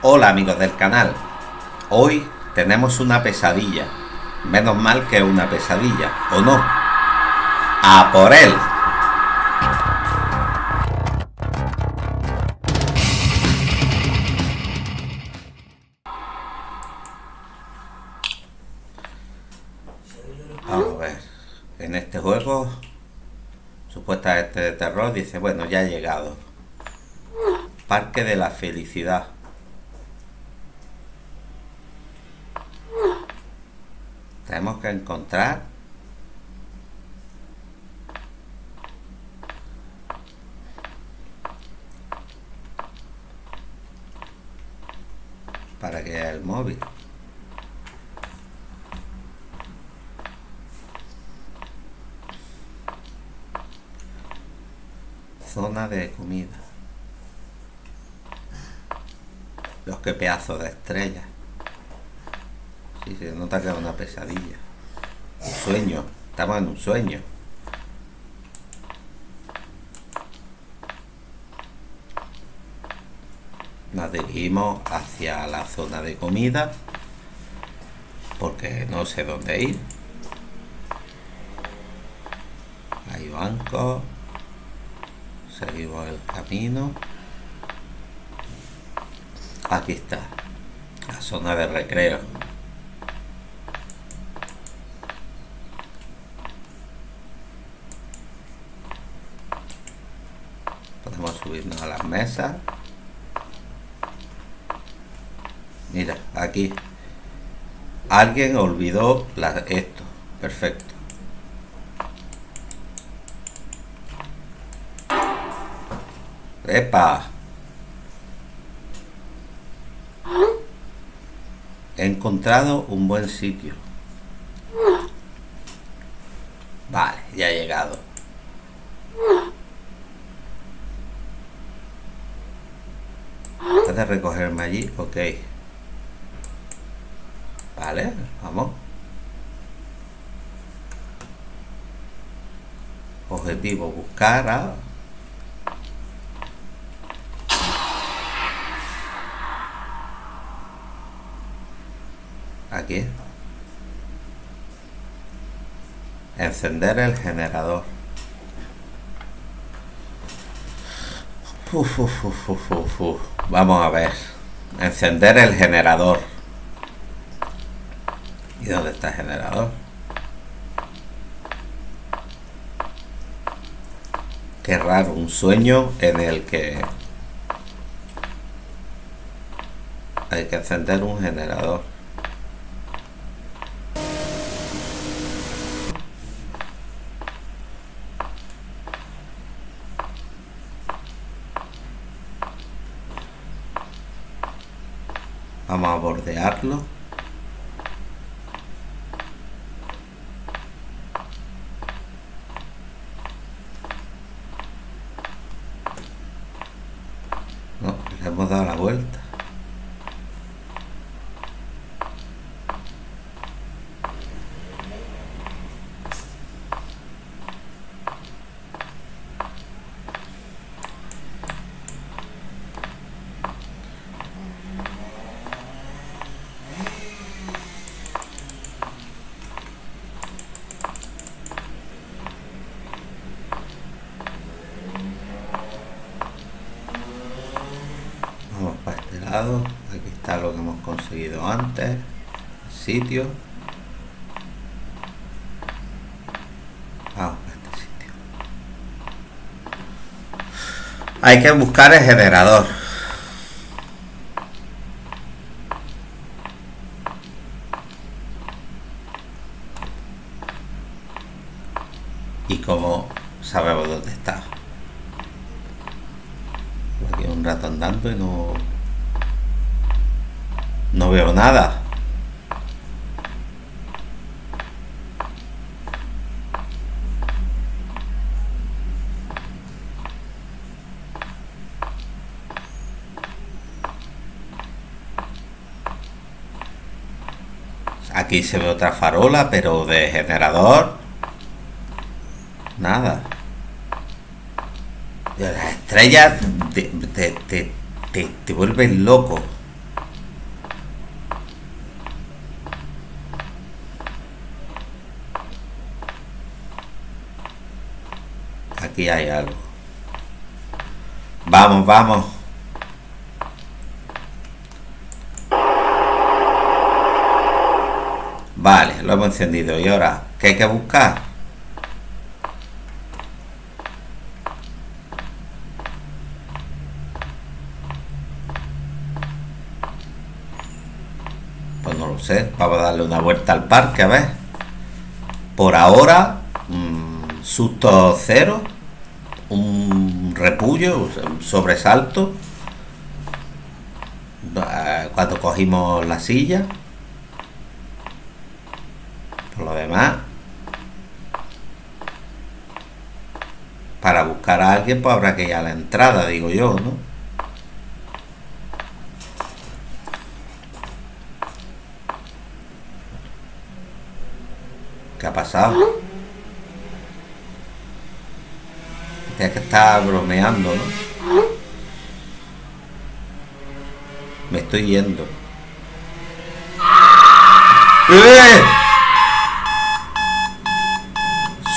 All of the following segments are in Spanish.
Hola amigos del canal, hoy tenemos una pesadilla, menos mal que una pesadilla, ¿o no? ¡A por él! Vamos a ver, en este juego, supuestamente de terror, dice, bueno, ya ha llegado. Parque de la Felicidad. Tenemos que encontrar para que el móvil zona de comida. Los que pedazos de estrellas Sí, se nota que es una pesadilla. Un sueño. Estamos en un sueño. Nos dirigimos hacia la zona de comida porque no sé dónde ir. Hay bancos. Seguimos el camino. Aquí está. La zona de recreo. Subirnos a las mesas mira aquí. Alguien olvidó esto. Perfecto. ¡Epa! he encontrado un buen sitio vale ya he llegado de recogerme allí, ok. Vale, vamos. Objetivo, buscar a... Aquí. Encender el generador. Vamos a ver. Encender el generador. ¿Y dónde está el generador? Qué raro, un sueño en el que hay que encender un generador. Vamos a bordearlo. No, le hemos dado la vuelta. Aquí está lo que hemos conseguido antes sitio. Vamos a este sitio. Hay que buscar el generador. Y como sabemos dónde está. Aquí un rato andando y no no veo nada. Aquí se ve otra farola, pero de generador. Nada. Las estrellas te, te, te, te vuelven loco. Aquí hay algo. Vamos, vamos. Vale, lo hemos encendido. ¿Y ahora qué hay que buscar? Pues no lo sé. Vamos a darle una vuelta al parque, a ver. Por ahora, mmm, susto cero. Un repullo, un sobresalto. Cuando cogimos la silla lo demás, para buscar a alguien, pues habrá que ir a la entrada, digo yo, ¿no? ¿Qué ha pasado? Es que está bromeando, ¿no? Me estoy yendo. ¡Eh!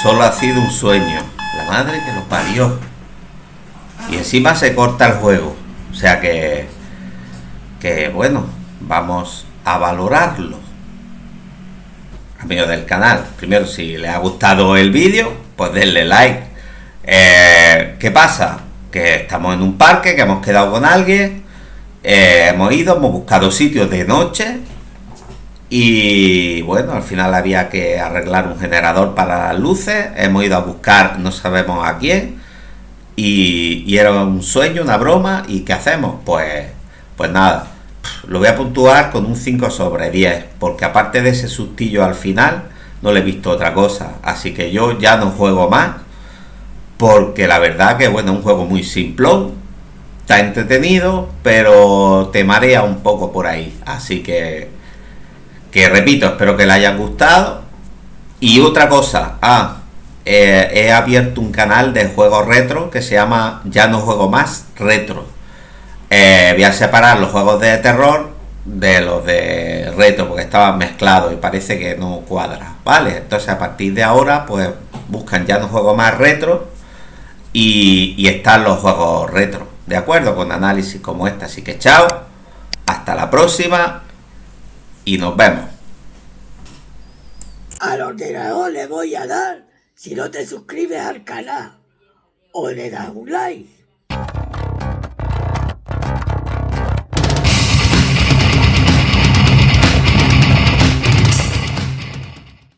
Solo ha sido un sueño. La madre que lo parió. Y encima se corta el juego. O sea que... Que bueno, vamos a valorarlo. Amigos del canal, primero si les ha gustado el vídeo, pues denle like. Eh, ¿Qué pasa? Que estamos en un parque, que hemos quedado con alguien, eh, hemos ido, hemos buscado sitios de noche y bueno, al final había que arreglar un generador para las luces. Hemos ido a buscar, no sabemos a quién. Y, era un sueño, una broma. ¿Y qué hacemos? Pues, pues nada, lo voy a puntuar con un 5 sobre 10. Porque aparte de ese sustillo al final, no le he visto otra cosa. Así que yo ya no juego más. Porque la verdad que bueno, es un juego muy simplón. Está entretenido, pero te marea un poco por ahí. Así que que repito, espero que le hayan gustado. Y otra cosa, ah, eh, he abierto un canal de juegos retro que se llama Ya no juego más retro. Eh, voy a separar los juegos de terror de los de retro porque estaban mezclados y parece que no cuadra, ¿vale? Entonces a partir de ahora pues buscan Ya no juego más retro y, están los juegos retro, ¿de acuerdo? Con análisis como este, así que chao, hasta la próxima y nos vemos. Al ordenador le voy a dar si no te suscribes al canal o le das un like.